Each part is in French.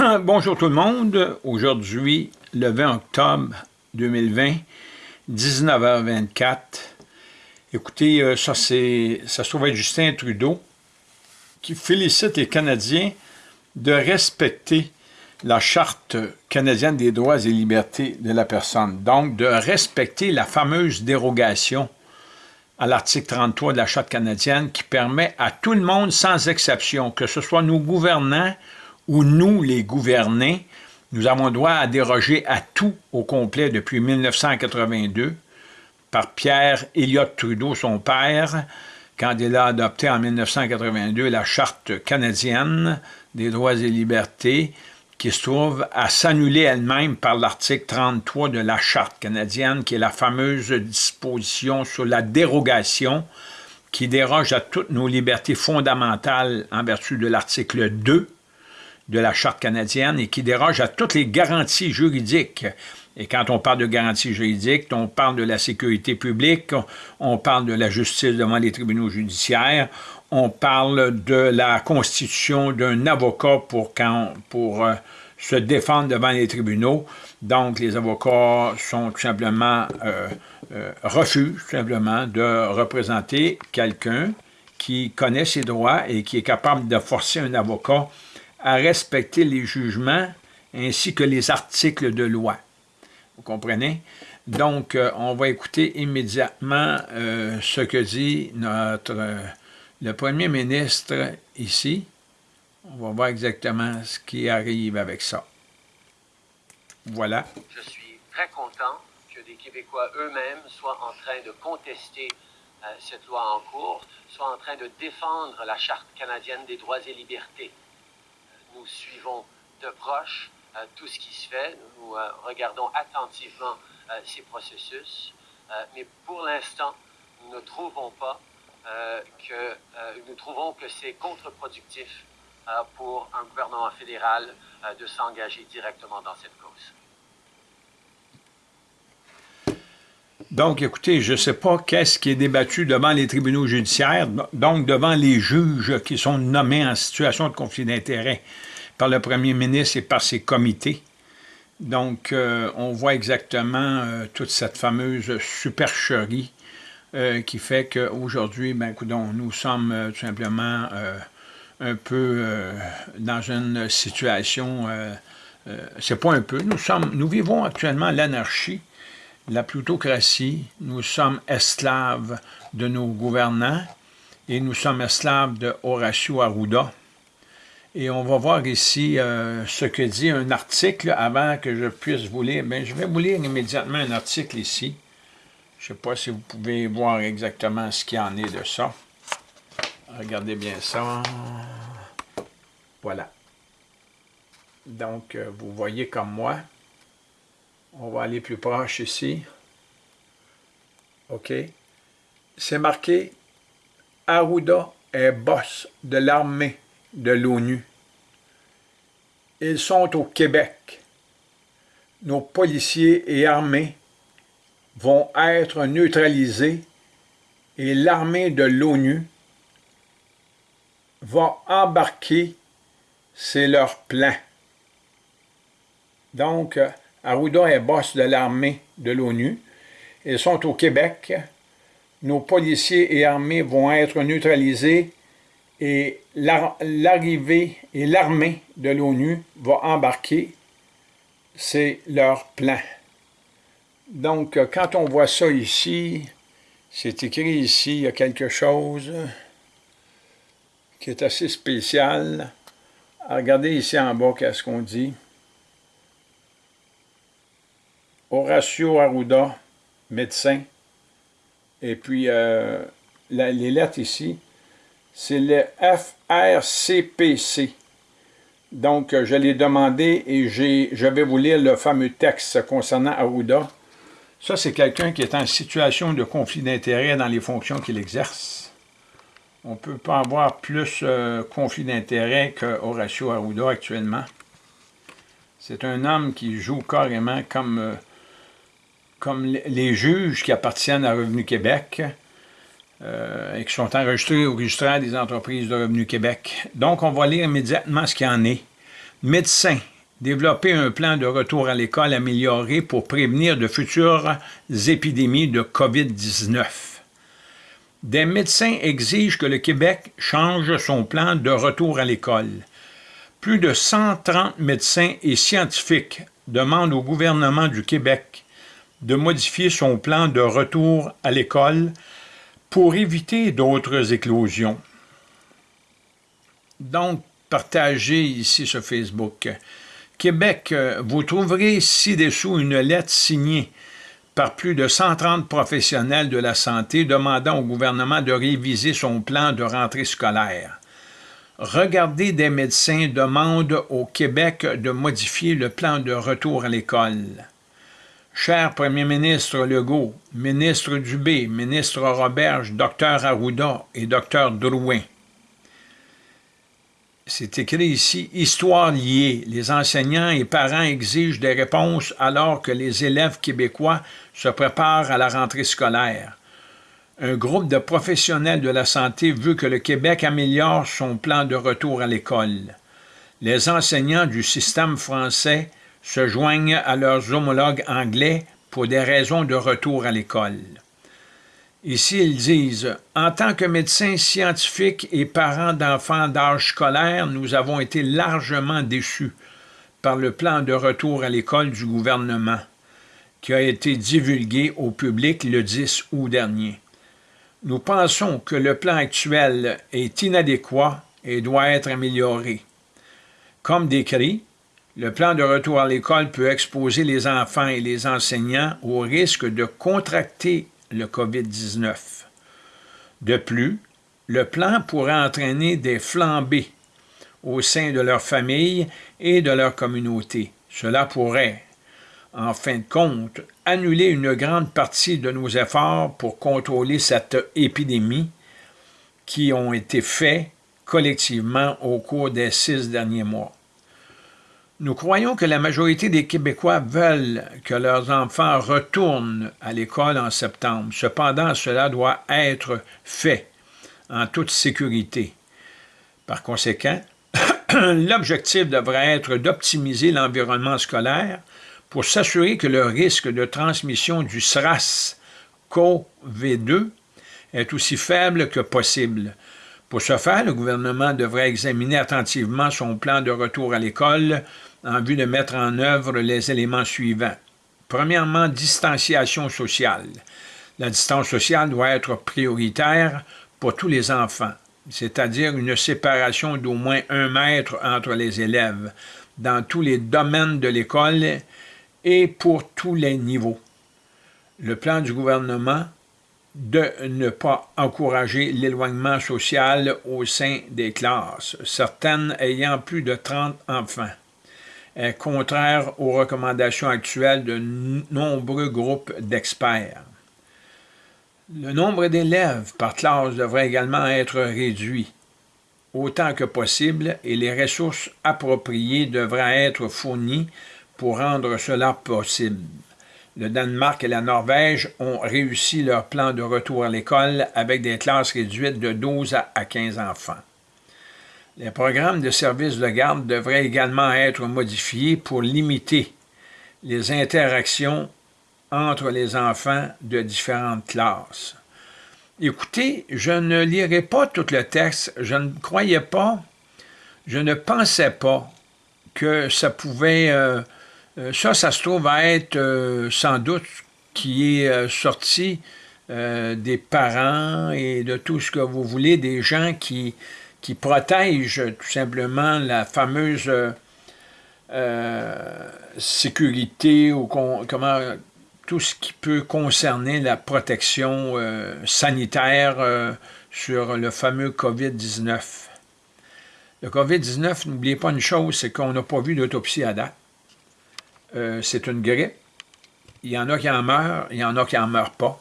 Bonjour tout le monde. Aujourd'hui, le 20 octobre 2020, 19h24. Écoutez, euh, ça, ça se trouve être Justin Trudeau qui félicite les Canadiens de respecter la Charte canadienne des droits et libertés de la personne. Donc, de respecter la fameuse dérogation à l'article 33 de la Charte canadienne qui permet à tout le monde, sans exception, que ce soit nos gouvernants ou nous, les gouvernés, nous avons droit à déroger à tout au complet depuis 1982 par Pierre Elliott Trudeau, son père, quand il a adopté en 1982 la Charte canadienne des droits et libertés, qui se trouve à s'annuler elle-même par l'article 33 de la Charte canadienne, qui est la fameuse disposition sur la dérogation qui déroge à toutes nos libertés fondamentales en vertu de l'article 2 de la Charte canadienne et qui déroge à toutes les garanties juridiques. Et quand on parle de garanties juridiques, on parle de la sécurité publique, on parle de la justice devant les tribunaux judiciaires, on parle de la constitution d'un avocat pour, euh, se défendre devant les tribunaux. Donc, les avocats sont tout simplement, euh, euh, refusent simplement de représenter quelqu'un qui connaît ses droits et qui est capable de forcer un avocat à respecter les jugements ainsi que les articles de loi. Vous comprenez? Donc, on va écouter immédiatement ce que dit notre le premier ministre ici, on va voir exactement ce qui arrive avec ça. Voilà. Je suis très content que des Québécois eux-mêmes soient en train de contester euh, cette loi en cours, soient en train de défendre la Charte canadienne des droits et libertés. Nous suivons de proche euh, tout ce qui se fait, nous euh, regardons attentivement ces processus, mais pour l'instant, nous ne trouvons pas euh, que euh, nous trouvons que c'est contre-productif euh, pour un gouvernement fédéral de s'engager directement dans cette cause. Donc, écoutez, je ne sais pas qu'est-ce qui est débattu devant les tribunaux judiciaires, donc devant les juges qui sont nommés en situation de conflit d'intérêts par le premier ministre et par ses comités. Donc, on voit exactement toute cette fameuse supercherie euh, qui fait qu'aujourd'hui, ben, nous sommes euh, tout simplement euh, un peu dans une situation, c'est pas un peu, nous, sommes, nous vivons actuellement l'anarchie, la plutocratie, nous sommes esclaves de nos gouvernants et nous sommes esclaves de Horacio Arruda. Et on va voir ici ce que dit un article avant que je puisse vous lire. Bien, je vais vous lire immédiatement un article ici. Je ne sais pas si vous pouvez voir exactement ce qu'il en est de ça. Regardez bien ça. Voilà. Donc, euh, vous voyez comme moi. On va aller plus proche ici. OK. C'est marqué « Arruda est boss de l'armée de l'ONU. Ils sont au Québec. Nos policiers et armées vont être neutralisés et l'armée de l'ONU va embarquer, c'est leur plan. Donc, Arruda est boss de l'armée de l'ONU. Ils sont au Québec. Nos policiers et armées vont être neutralisés et l'arrivée et l'armée de l'ONU va embarquer. C'est leur plan. Donc, quand on voit ça ici, c'est écrit ici, il y a quelque chose qui est assez spécial. Regardez ici en bas, qu'est-ce qu'on dit? Horacio Arruda, médecin. Et puis, euh, les lettres ici, c'est le FRCPC. Donc, je l'ai demandé et je vais vous lire le fameux texte concernant Arruda. Ça, c'est quelqu'un qui est en situation de conflit d'intérêt dans les fonctions qu'il exerce. On ne peut pas avoir plus euh, conflit d'intérêt que Horacio Arruda actuellement. C'est un homme qui joue carrément comme, euh, comme les juges qui appartiennent à Revenu Québec euh, et qui sont enregistrés au registraire des entreprises de Revenu Québec. Donc, on va lire immédiatement ce qu'il en est. Médecins, développer un plan de retour à l'école amélioré pour prévenir de futures épidémies de COVID-19. Des médecins exigent que le Québec change son plan de retour à l'école. Plus de 130 médecins et scientifiques demandent au gouvernement du Québec de modifier son plan de retour à l'école pour éviter d'autres éclosions. Donc, partagez ici sur Facebook. Québec, euh, vous trouverez ci-dessous une lettre signée par plus de 130 professionnels de la santé demandant au gouvernement de réviser son plan de rentrée scolaire. Regardez des médecins demandent au Québec de modifier le plan de retour à l'école. Cher Premier ministre Legault, ministre Dubé, ministre Roberge, docteur Arruda et docteur Drouin, c'est écrit ici « Histoire liée. Les enseignants et parents exigent des réponses alors que les élèves québécois se préparent à la rentrée scolaire. Un groupe de professionnels de la santé veut que le Québec améliore son plan de retour à l'école. Les enseignants du système français se joignent à leurs homologues anglais pour des raisons de retour à l'école. Ici, ils disent « En tant que médecins scientifiques et parents d'enfants d'âge scolaire, nous avons été largement déçus par le plan de retour à l'école du gouvernement qui a été divulgué au public le 10 août dernier. Nous pensons que le plan actuel est inadéquat et doit être amélioré. Comme décrit, le plan de retour à l'école peut exposer les enfants et les enseignants au risque de contracter le COVID-19. De plus, le plan pourrait entraîner des flambées au sein de leur famille et de leur communauté. Cela pourrait, en fin de compte, annuler une grande partie de nos efforts pour contrôler cette épidémie qui ont été faits collectivement au cours des six derniers mois. Nous croyons que la majorité des Québécois veulent que leurs enfants retournent à l'école en septembre. Cependant, cela doit être fait en toute sécurité. Par conséquent, l'objectif devrait être d'optimiser l'environnement scolaire pour s'assurer que le risque de transmission du SRAS-CoV-2 est aussi faible que possible. Pour ce faire, le gouvernement devrait examiner attentivement son plan de retour à l'école en vue de mettre en œuvre les éléments suivants. Premièrement, distanciation sociale. La distance sociale doit être prioritaire pour tous les enfants, c'est-à-dire une séparation d'au moins un mètre entre les élèves dans tous les domaines de l'école et pour tous les niveaux. Le plan du gouvernement de ne pas encourager l'éloignement social au sein des classes, certaines ayant plus de 30 enfants contraire aux recommandations actuelles de nombreux groupes d'experts. Le nombre d'élèves par classe devrait également être réduit autant que possible et les ressources appropriées devraient être fournies pour rendre cela possible. Le Danemark et la Norvège ont réussi leur plan de retour à l'école avec des classes réduites de 12 à 15 enfants. Les programmes de services de garde devraient également être modifiés pour limiter les interactions entre les enfants de différentes classes. Écoutez, je ne lirai pas tout le texte, je ne croyais pas, je ne pensais pas que ça pouvait, euh, euh, ça, ça se trouve à être euh, sans doute qui est sorti des parents et de tout ce que vous voulez, des gens qui, qui protège tout simplement la fameuse euh, sécurité ou comment tout ce qui peut concerner la protection euh, sanitaire euh, sur le fameux COVID-19. Le COVID-19, n'oubliez pas une chose, c'est qu'on n'a pas vu d'autopsie à date. c'est une grippe. Il y en a qui en meurent, il y en a qui n'en meurent pas.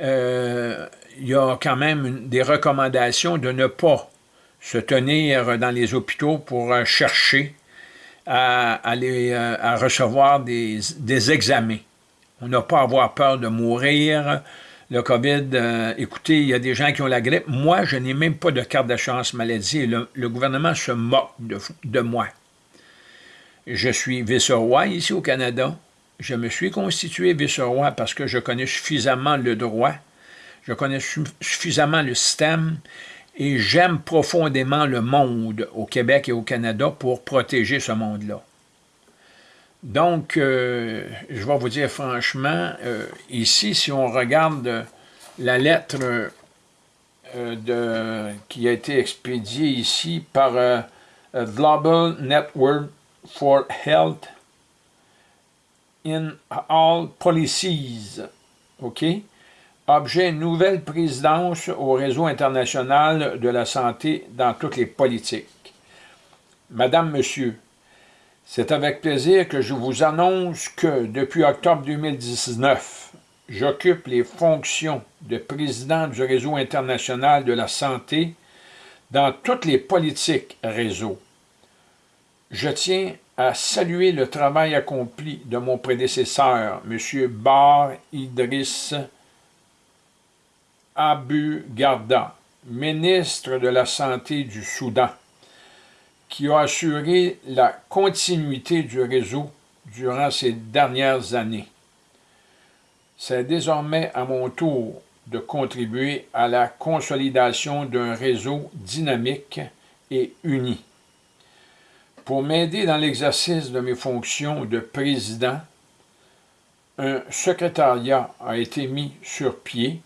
il y a quand même des recommandations de ne pas se tenir dans les hôpitaux pour euh, chercher à, aller, euh, à recevoir des, examens. On n'a pas à avoir peur de mourir. Le COVID, euh, écoutez, il y a des gens qui ont la grippe. Moi, je n'ai même pas de carte d'assurance maladie. Le, le, gouvernement se moque de, de moi. Je suis vice-roi ici au Canada. Je me suis constitué vice-roi parce que je connais suffisamment le droit, je connais suffisamment le système et j'aime profondément le monde au Québec et au Canada pour protéger ce monde-là. Donc, euh, je vais vous dire franchement, euh, ici, si on regarde la lettre euh, qui a été expédiée ici par Global Network for Health in All Policies, OK? Objet nouvelle présidence au réseau international de la santé dans toutes les politiques. Madame, Monsieur, c'est avec plaisir que je vous annonce que depuis octobre 2019, j'occupe les fonctions de président du Réseau international de la santé dans toutes les politiques réseau. Je tiens à saluer le travail accompli de mon prédécesseur, M. Bar Idriss Abu Garda, ministre de la Santé du Soudan qui a assuré la continuité du réseau durant ces dernières années. C'est désormais à mon tour de contribuer à la consolidation d'un réseau dynamique et uni. Pour m'aider dans l'exercice de mes fonctions de président, un secrétariat a été mis sur pied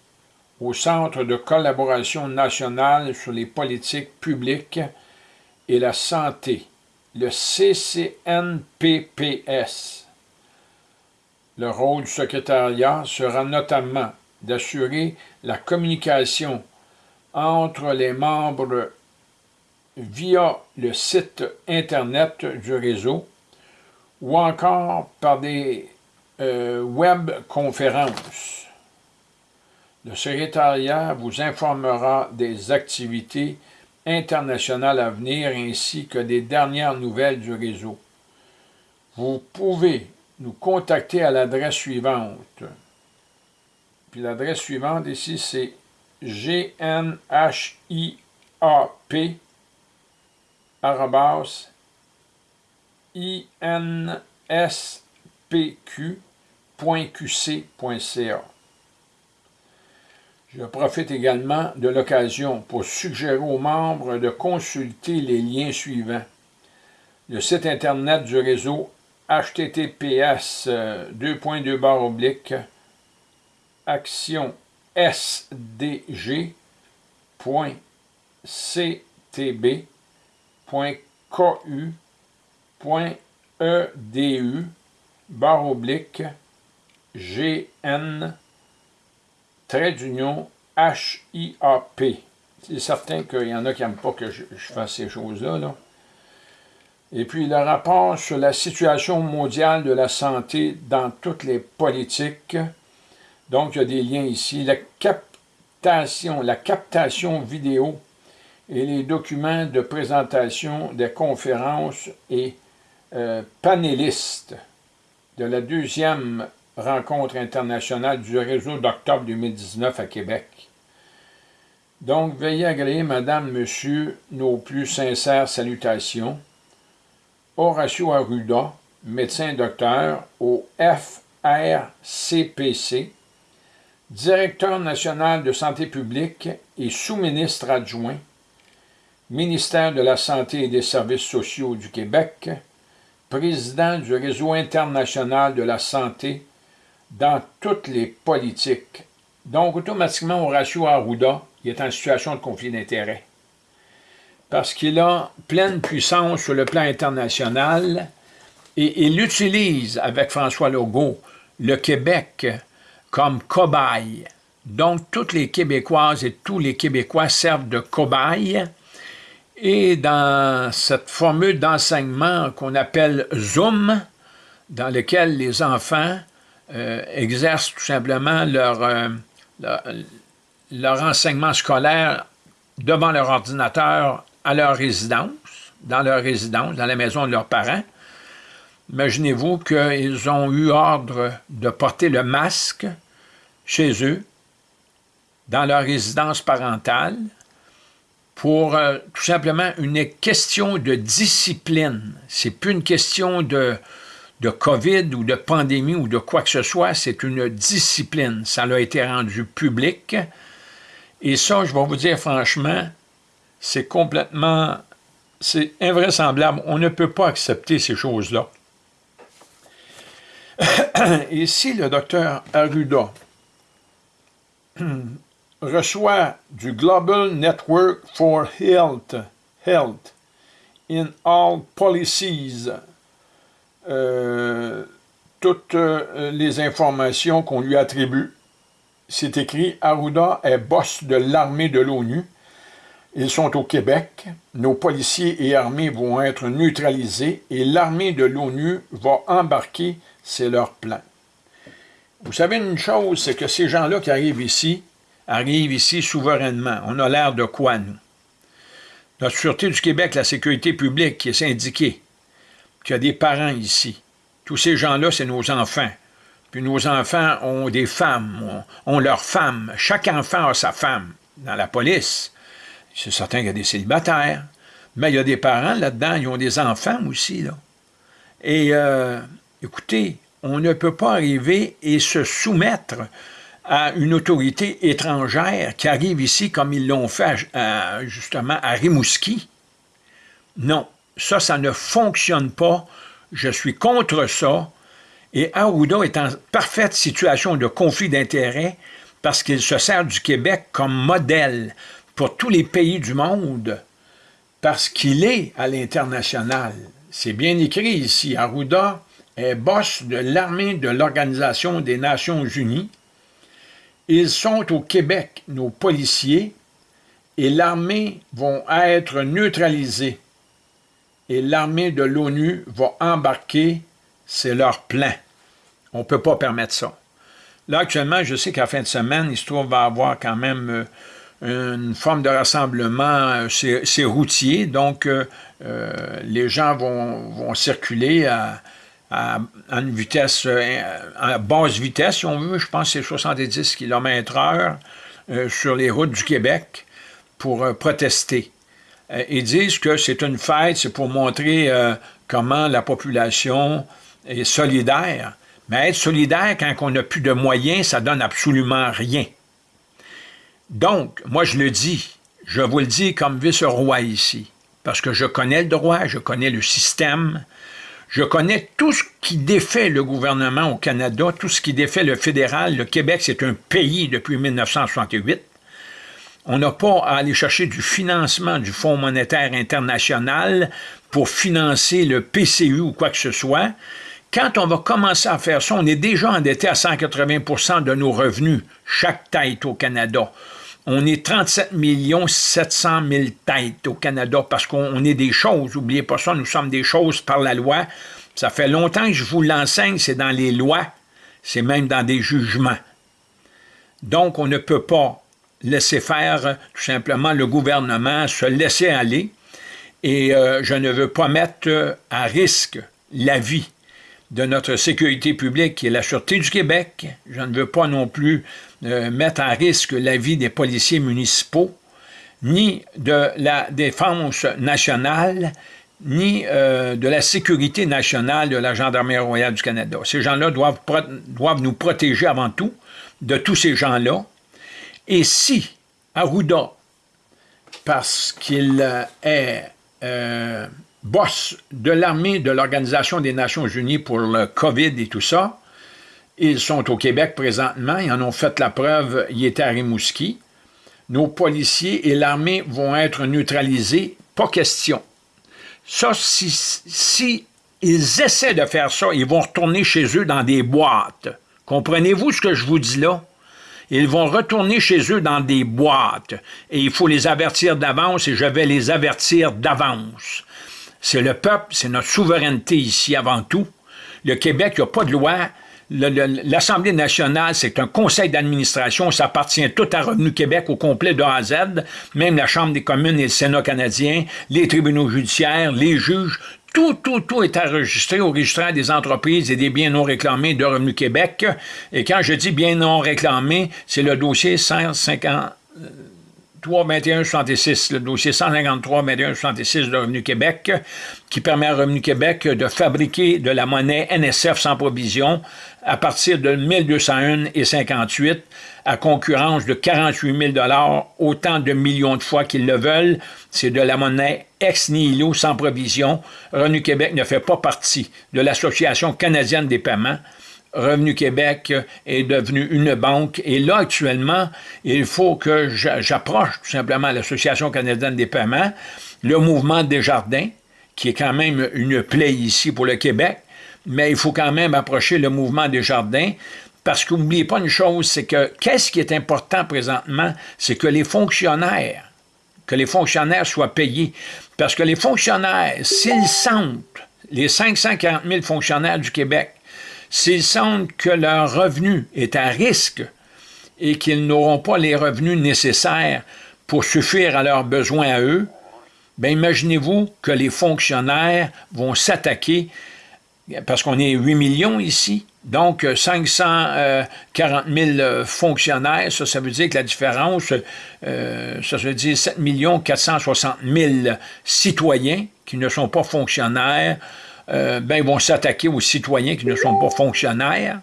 au Centre de collaboration nationale sur les politiques publiques et la santé, le CCNPPS. Le rôle du secrétariat sera notamment d'assurer la communication entre les membres via le site Internet du réseau ou encore par des euh, web-conférences. Le secrétariat vous informera des activités internationales à venir ainsi que des dernières nouvelles du réseau. Vous pouvez nous contacter à l'adresse suivante. Puis l'adresse suivante ici, c'est gnhiap inspq.qc.ca. Je profite également de l'occasion pour suggérer aux membres de consulter les liens suivants. Le site Internet du réseau https euh, barre oblique action barre oblique gn trait d'union H-I-A-P. C'est certain qu'il y en a qui n'aiment pas que je, fasse ces choses-là. Et puis le rapport sur la situation mondiale de la santé dans toutes les politiques. Donc, il y a des liens ici. La captation, la captation vidéo et les documents de présentation des conférences et euh, panélistes de la deuxième rencontre internationale du réseau d'octobre 2019 à Québec. Donc, veuillez agréer, Madame, Monsieur, nos plus sincères salutations. Horacio Arruda, médecin-docteur au FRCPC, directeur national de santé publique et sous-ministre adjoint, ministère de la Santé et des Services sociaux du Québec, président du Réseau international de la santé dans toutes les politiques. Donc, automatiquement, Horacio Arruda, il est en situation de conflit d'intérêts. Parce qu'il a pleine puissance sur le plan international et il utilise avec François Legault le Québec comme cobaye. Donc, toutes les Québécoises et tous les Québécois servent de cobaye. Et dans cette formule d'enseignement qu'on appelle Zoom, dans lequel les enfants euh, exercent tout simplement euh, leur, enseignement scolaire devant leur ordinateur à leur résidence, dans leur résidence, dans la maison de leurs parents. Imaginez-vous qu'ils ont eu ordre de porter le masque chez eux, dans leur résidence parentale, pour euh, tout simplement une question de discipline. C'est plus une question de, de COVID ou de pandémie ou de quoi que ce soit, c'est une discipline. Ça a été rendu public. Et ça, je vais vous dire franchement, c'est complètement, c'est invraisemblable. On ne peut pas accepter ces choses-là. Ici, le docteur Arruda reçoit du Global Network for Health, Health in All Policies euh, toutes euh, les informations qu'on lui attribue. C'est écrit « Arruda est boss de l'armée de l'ONU. Ils sont au Québec. Nos policiers et armées vont être neutralisés et l'armée de l'ONU va embarquer. C'est leur plan. » Vous savez une chose, c'est que ces gens-là qui arrivent ici, arrivent ici souverainement. On a l'air de quoi, nous? Notre Sûreté du Québec, la sécurité publique qui est syndiquée, qui a des parents ici. Tous ces gens-là, c'est nos enfants. Puis nos enfants ont des femmes, ont, leurs femmes. Chaque enfant a sa femme. Dans la police, c'est certain qu'il y a des célibataires, mais il y a des parents là-dedans, ils ont des enfants aussi. Là. Et euh, écoutez, on ne peut pas arriver et se soumettre à une autorité étrangère qui arrive ici comme ils l'ont fait justement à Rimouski. Non, ça, ça ne fonctionne pas. Je suis contre ça. Et Arruda est en parfaite situation de conflit d'intérêts parce qu'il se sert du Québec comme modèle pour tous les pays du monde parce qu'il est à l'international. C'est bien écrit ici. Arruda est boss de l'armée de l'Organisation des Nations Unies. Ils sont au Québec, nos policiers, et l'armée vont être neutralisés et l'armée de l'ONU va embarquer, c'est leur plan. On ne peut pas permettre ça. Là, actuellement, je sais qu'à fin de semaine, il se trouve va avoir quand même euh, une forme de rassemblement, euh, c'est routier, donc euh, les gens vont, circuler à, une vitesse, à basse vitesse, si on veut, je pense que c'est 70 km heure sur les routes du Québec pour protester. Euh, ils disent que c'est une fête, c'est pour montrer euh, comment la population est solidaire. Mais être solidaire quand on n'a plus de moyens, ça donne absolument rien. Donc, moi je le dis, je vous le dis comme vice-roi ici, parce que je connais le droit, je connais le système, je connais tout ce qui défait le gouvernement au Canada, tout ce qui défait le fédéral. Le Québec, c'est un pays depuis 1968. On n'a pas à aller chercher du financement du Fonds monétaire international pour financer le PCU ou quoi que ce soit. Quand on va commencer à faire ça, on est déjà endetté à 180% de nos revenus, chaque tête au Canada. On est 37 700 000 têtes au Canada parce qu'on est des choses. N'oubliez pas ça, nous sommes des choses par la loi. Ça fait longtemps que je vous l'enseigne, c'est dans les lois, c'est même dans des jugements. Donc, on ne peut pas laisser faire tout simplement le gouvernement, se laisser aller. Et euh, je ne veux pas mettre euh, à risque la vie de notre sécurité publique est la Sûreté du Québec. Je ne veux pas non plus euh, mettre à risque la vie des policiers municipaux, ni de la défense nationale, ni de la sécurité nationale de la Gendarmerie royale du Canada. Ces gens-là doivent nous protéger avant tout de tous ces gens-là, et si Arruda, parce qu'il euh, est euh, boss de l'armée de l'Organisation des Nations Unies pour le COVID et tout ça, ils sont au Québec présentement, ils en ont fait la preuve, ils étaient à Rimouski. Nos policiers et l'armée vont être neutralisés, pas question. Ça, si, si ils essaient de faire ça, ils vont retourner chez eux dans des boîtes. Comprenez-vous ce que je vous dis là? Ils vont retourner chez eux dans des boîtes et il faut les avertir d'avance et je vais les avertir d'avance. C'est le peuple, c'est notre souveraineté ici avant tout. Le Québec, il n'y a pas de loi. L'Assemblée nationale, c'est un conseil d'administration, ça appartient tout à Revenu Québec au complet de A à Z, même la Chambre des communes et le Sénat canadien, les tribunaux judiciaires, les juges, tout, tout, tout est enregistré au registre des entreprises et des biens non réclamés de Revenu Québec. Et quand je dis biens non réclamés, c'est le dossier 150, 153-21-66, le dossier 153-21-66 de Revenu Québec, qui permet à Revenu Québec de fabriquer de la monnaie NSF sans provision à partir de 1201 et 58 à concurrence de 48 000 autant de millions de fois qu'ils le veulent. C'est de la monnaie ex nihilo sans provision. Revenu Québec ne fait pas partie de l'Association canadienne des paiements. Revenu Québec est devenu une banque. Et là, actuellement, il faut que j'approche tout simplement l'Association canadienne des paiements, le mouvement des jardins, qui est quand même une plaie ici pour le Québec, mais il faut quand même approcher le mouvement des jardins, parce que n'oubliez pas une chose, c'est que qu'est-ce qui est important présentement, c'est que les fonctionnaires, que les fonctionnaires soient payés. Parce que les fonctionnaires, s'ils sentent, les 540 000 fonctionnaires du Québec, S'ils sentent que leur revenu est à risque et qu'ils n'auront pas les revenus nécessaires pour suffire à leurs besoins à eux, bien imaginez-vous que les fonctionnaires vont s'attaquer, parce qu'on est 8 millions ici, donc 540 000 fonctionnaires, ça, veut dire que la différence, euh, ça veut dire 7 460 000 citoyens qui ne sont pas fonctionnaires, euh, ben, ils vont s'attaquer aux citoyens qui ne sont pas fonctionnaires.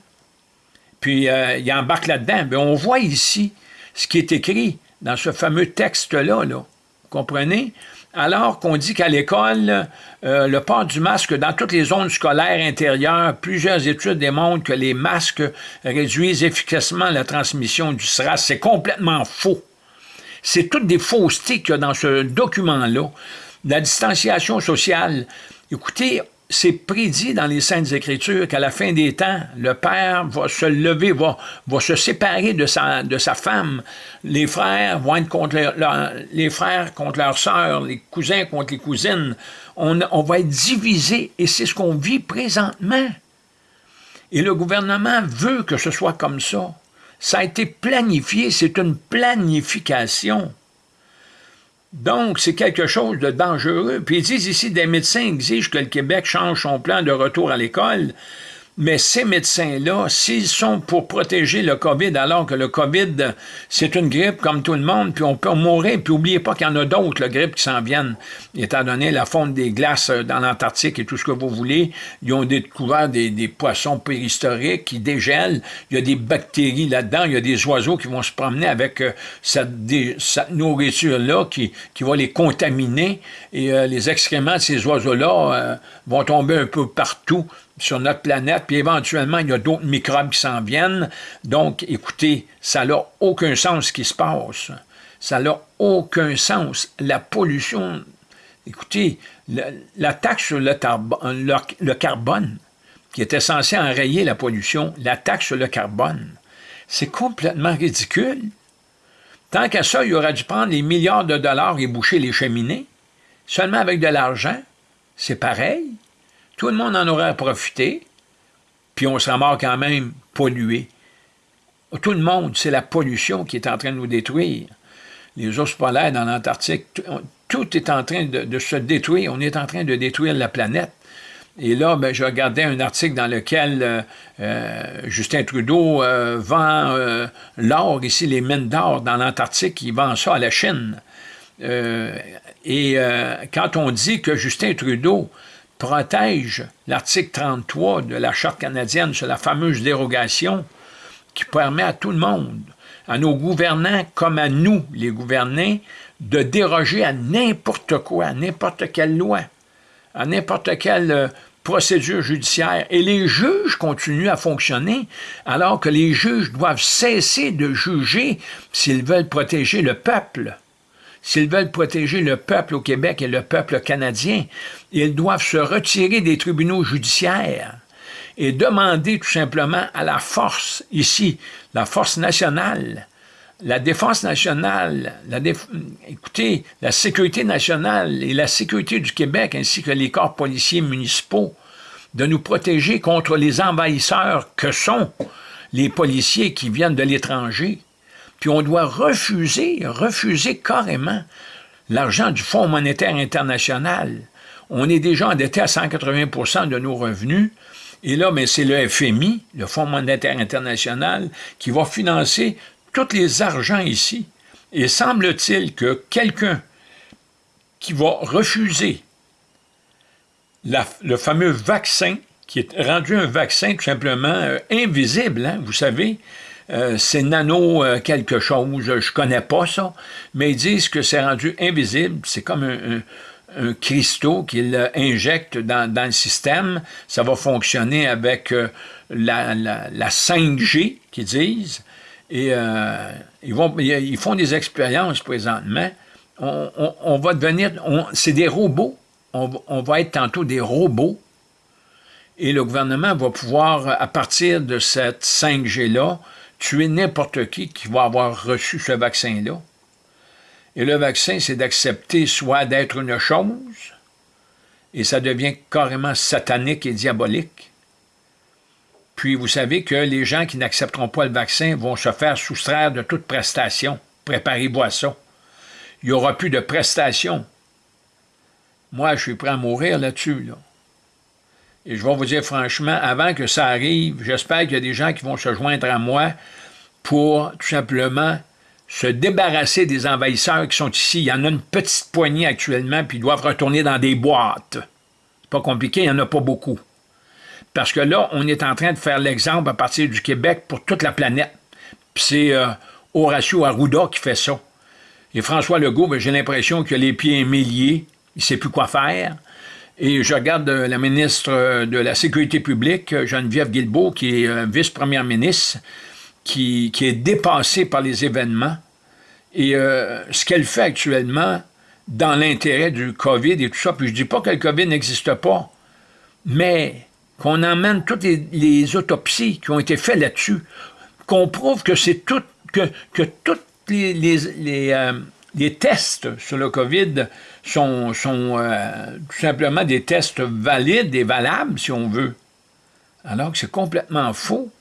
Puis, euh, ils embarquent là-dedans. Ben, on voit ici ce qui est écrit dans ce fameux texte-là. Là. Vous comprenez? Alors qu'on dit qu'à l'école, euh, le port du masque dans toutes les zones scolaires intérieures, plusieurs études démontrent que les masques réduisent efficacement la transmission du SRAS. C'est complètement faux. C'est toutes des faussetés qu'il y a dans ce document-là. La distanciation sociale. Écoutez, c'est prédit dans les Saintes Écritures qu'à la fin des temps, le père va se lever, va, va se séparer de sa, de sa femme. Les frères vont être contre les frères contre leurs sœurs, les cousins contre les cousines. On, on va être divisés et c'est ce qu'on vit présentement. Et le gouvernement veut que ce soit comme ça. Ça a été planifié, c'est une planification. Donc, c'est quelque chose de dangereux. Puis ils disent ici, des médecins exigent que le Québec change son plan de retour à l'école. Mais ces médecins-là, s'ils sont pour protéger le COVID, alors que le COVID, c'est une grippe comme tout le monde, puis on peut mourir, puis n'oubliez pas qu'il y en a d'autres, le grippe, qui s'en viennent, étant donné la fonte des glaces euh, dans l'Antarctique et tout ce que vous voulez. Ils ont découvert des, poissons préhistoriques qui dégèlent. Il y a des bactéries là-dedans. Il y a des oiseaux qui vont se promener avec euh, cette, nourriture-là qui va les contaminer. Et euh, les excréments de ces oiseaux-là vont tomber un peu partout sur notre planète, puis éventuellement, il y a d'autres microbes qui s'en viennent. Donc, écoutez, ça n'a aucun sens ce qui se passe. Ça n'a aucun sens. La pollution, écoutez, la, taxe sur le, carbone, qui était censé enrayer la pollution, la taxe sur le carbone, c'est complètement ridicule. Tant qu'à ça, il aurait dû prendre les milliards de dollars et boucher les cheminées. Seulement avec de l'argent, c'est pareil. Tout le monde en aurait profité, puis on serait mort quand même pollué. Tout le monde, c'est la pollution qui est en train de nous détruire. Les ours polaires dans l'Antarctique, tout est en train de, se détruire. On est en train de détruire la planète. Et là, ben, je regardais un article dans lequel euh, euh, Justin Trudeau euh, vend l'or, ici, les mines d'or dans l'Antarctique, il vend ça à la Chine. Et quand on dit que Justin Trudeau protège l'article 33 de la Charte canadienne sur la fameuse dérogation qui permet à tout le monde, à nos gouvernants comme à nous, les gouvernés, de déroger à n'importe quoi, à n'importe quelle loi, à n'importe quelle euh, procédure judiciaire. Et les juges continuent à fonctionner alors que les juges doivent cesser de juger s'ils veulent protéger le peuple. S'ils veulent protéger le peuple au Québec et le peuple canadien, ils doivent se retirer des tribunaux judiciaires et demander tout simplement à la force, ici, la force nationale, la défense nationale, la écoutez, la sécurité nationale et la sécurité du Québec, ainsi que les corps policiers municipaux, de nous protéger contre les envahisseurs que sont les policiers qui viennent de l'étranger, puis on doit refuser, refuser carrément l'argent du Fonds monétaire international. On est déjà endetté à 180% de nos revenus, et là, mais c'est le FMI, le Fonds monétaire international, qui va financer tous les argents ici Et semble-t-il que quelqu'un qui va refuser le fameux vaccin, qui est rendu un vaccin tout simplement euh, invisible, hein, vous savez, euh, c'est nano euh, quelque chose, je connais pas ça, mais ils disent que c'est rendu invisible, c'est comme un, cristaux qu'ils injectent dans, le système, ça va fonctionner avec la, 5G, qu'ils disent, et ils, font des expériences présentement, on, va devenir, c'est des robots, on, va être tantôt des robots, et le gouvernement va pouvoir, à partir de cette 5G-là, tuer n'importe qui qui va avoir reçu ce vaccin-là. Et le vaccin, c'est d'accepter soit d'être une chose, et ça devient carrément satanique et diabolique. Puis vous savez que les gens qui n'accepteront pas le vaccin vont se faire soustraire de toute prestation. Préparez-vous à ça il n'y aura plus de prestations. Moi, je suis prêt à mourir là-dessus. Et je vais vous dire franchement, avant que ça arrive, j'espère qu'il y a des gens qui vont se joindre à moi pour tout simplement se débarrasser des envahisseurs qui sont ici. Il y en a une petite poignée actuellement, puis ils doivent retourner dans des boîtes. C'est pas compliqué, il n'y en a pas beaucoup. Parce que là, on est en train de faire l'exemple à partir du Québec pour toute la planète. Puis c'est euh, Horacio Arruda qui fait ça. Et François Legault, ben, j'ai l'impression qu'il a les pieds émiliés, il ne sait plus quoi faire. Et je regarde euh, la ministre euh, de la Sécurité publique, euh, Geneviève Guilbeault, qui est vice-première ministre, qui, est dépassée par les événements. Et ce qu'elle fait actuellement, dans l'intérêt du COVID et tout ça, puis je ne dis pas que le COVID n'existe pas, mais qu'on emmène toutes les, autopsies qui ont été faites là-dessus, qu'on prouve que c'est tout, que, que toutes les, euh, les, tests sur le COVID sont, euh, tout simplement des tests valides et valables, si on veut. Alors que c'est complètement faux.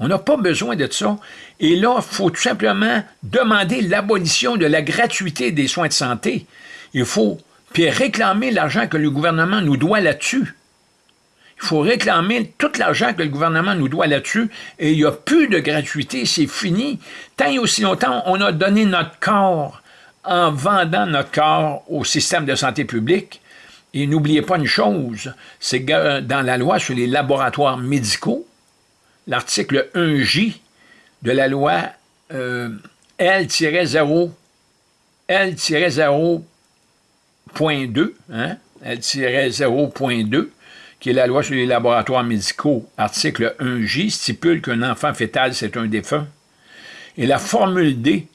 On n'a pas besoin de ça. Et là, il faut tout simplement demander l'abolition de la gratuité des soins de santé. Il faut puis réclamer l'argent que le gouvernement nous doit là-dessus. Il faut réclamer tout l'argent que le gouvernement nous doit là-dessus et il n'y a plus de gratuité, c'est fini. Tant et aussi longtemps, on a donné notre corps en vendant notre corps au système de santé publique. Et n'oubliez pas une chose, c'est que dans la loi sur les laboratoires médicaux, l'article 1J de la loi euh, L-0 L-0.2, hein, L-0.2, qui est la loi sur les laboratoires médicaux, article 1J, stipule qu'un enfant fœtal, c'est un défunt. Et la formule D,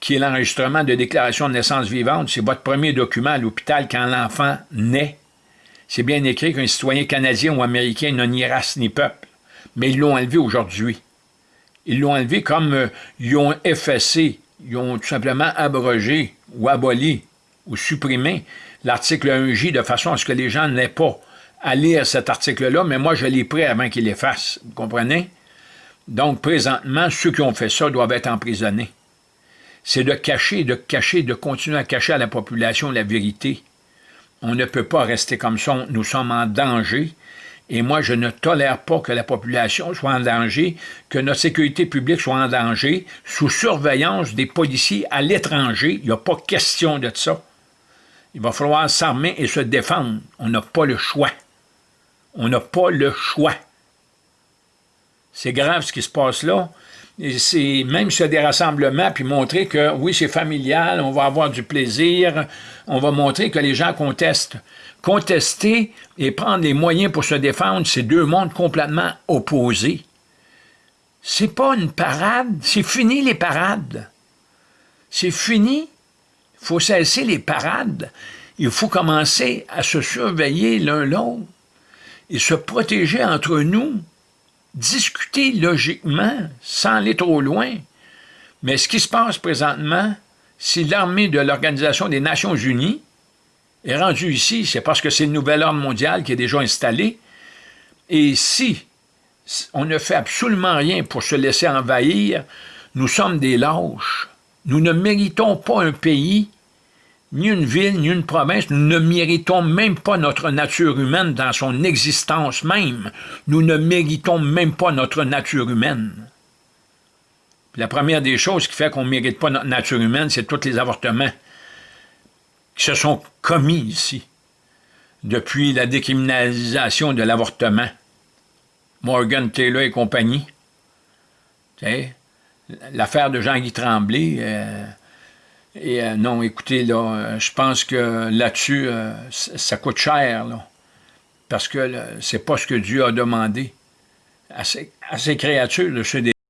qui est l'enregistrement de déclaration de naissance vivante, c'est votre premier document à l'hôpital quand l'enfant naît. C'est bien écrit qu'un citoyen canadien ou américain n'a ni race ni peuple. Mais ils l'ont enlevé aujourd'hui. Ils l'ont enlevé comme euh, ils ont effacé, ils ont tout simplement abrogé ou aboli ou supprimé l'article 1J de façon à ce que les gens n'aient pas à lire cet article-là, mais moi, je l'ai pris avant qu'il l'efface. Vous comprenez? Donc, présentement, ceux qui ont fait ça doivent être emprisonnés. C'est de cacher, de cacher, de continuer à cacher à la population la vérité. On ne peut pas rester comme ça. Nous sommes en danger. Et moi, je ne tolère pas que la population soit en danger, que notre sécurité publique soit en danger, sous surveillance des policiers à l'étranger. Il n'y a pas question de ça. Il va falloir s'armer et se défendre. On n'a pas le choix. On n'a pas le choix. C'est grave ce qui se passe là. C'est même sur des rassemblements, puis montrer que oui, c'est familial, on va avoir du plaisir, on va montrer que les gens contestent. Contester et prendre les moyens pour se défendre, c'est deux mondes complètement opposés. C'est pas une parade, c'est fini les parades. C'est fini. Il faut cesser les parades. Il faut commencer à se surveiller l'un l'autre et se protéger entre nous, discuter logiquement, sans aller trop loin. Mais ce qui se passe présentement, si l'armée de l'Organisation des Nations Unies est rendue ici, c'est parce que c'est le nouvel ordre mondial qui est déjà installé. Et si on ne fait absolument rien pour se laisser envahir, nous sommes des lâches. Nous ne méritons pas un pays ni une ville, ni une province, nous ne méritons même pas notre nature humaine dans son existence même. Nous ne méritons même pas notre nature humaine. La première des choses qui fait qu'on ne mérite pas notre nature humaine, c'est tous les avortements qui se sont commis ici depuis la décriminalisation de l'avortement. Morgan Taylor et compagnie. L'affaire de Jean-Guy Tremblay. Euh, et euh, non, écoutez, là, euh, je pense que là-dessus, ça coûte cher, là, parce que c'est pas ce que Dieu a demandé à ses, créatures, de